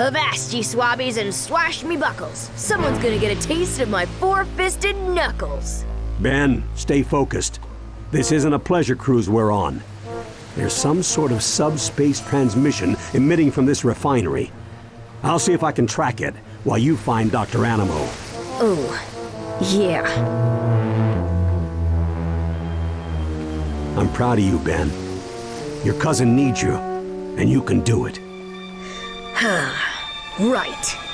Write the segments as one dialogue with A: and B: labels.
A: Avast, ye swabbies, and swash me buckles. Someone's gonna get a taste of my four-fisted knuckles.
B: Ben, stay focused. This isn't a pleasure cruise we're on. There's some sort of subspace transmission emitting from this refinery. I'll see if I can track it while you find Dr. Animo.
A: Oh, yeah.
B: I'm proud of you, Ben. Your cousin needs you, and you can do it.
A: Right.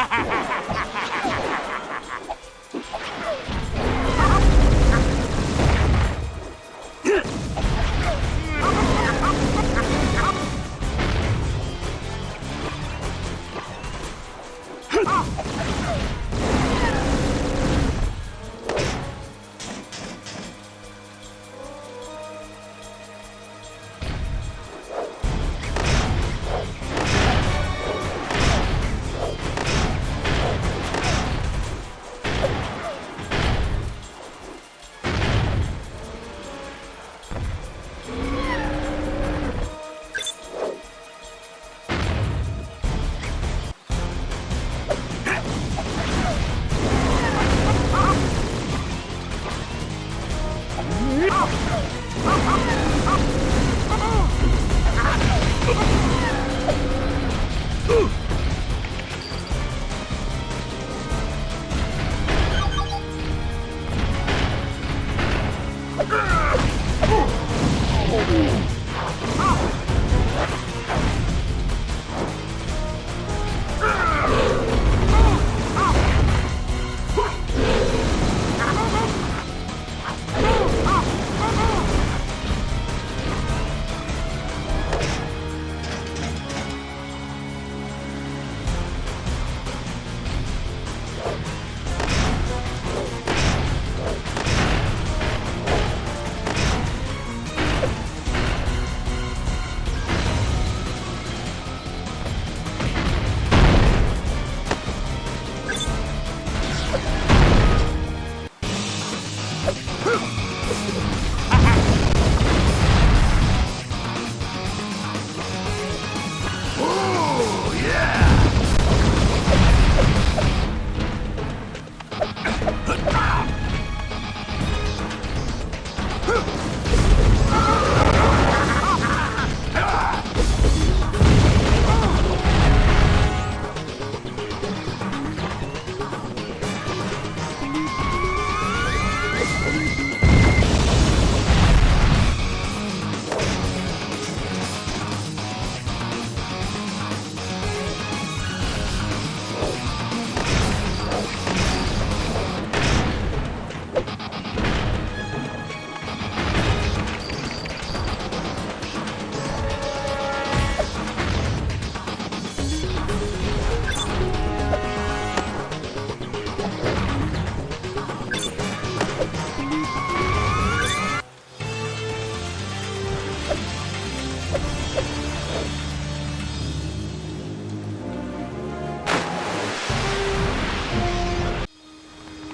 A: Ha ha ha!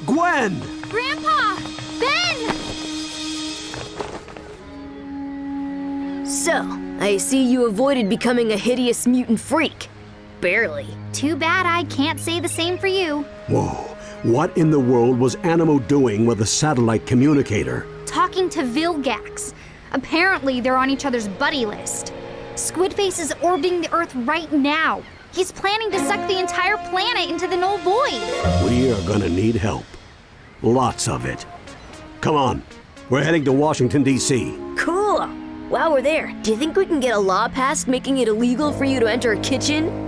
B: Gwen!
C: Grandpa! Ben!
A: So, I see you avoided becoming a hideous mutant freak. barely.
C: Too bad I can't say the same for you.
B: Whoa. What in the world was Animo doing with a satellite communicator?
C: Talking to Vilgax. Apparently, they're on each other's buddy list. Squidface is orbiting the Earth right now. He's planning to suck the entire planet into the null void.
B: We are gonna need help. Lots of it. Come on. We're heading to Washington, D.C.
A: Cool. While we're there, do you think we can get a law passed making it illegal for you to enter a kitchen?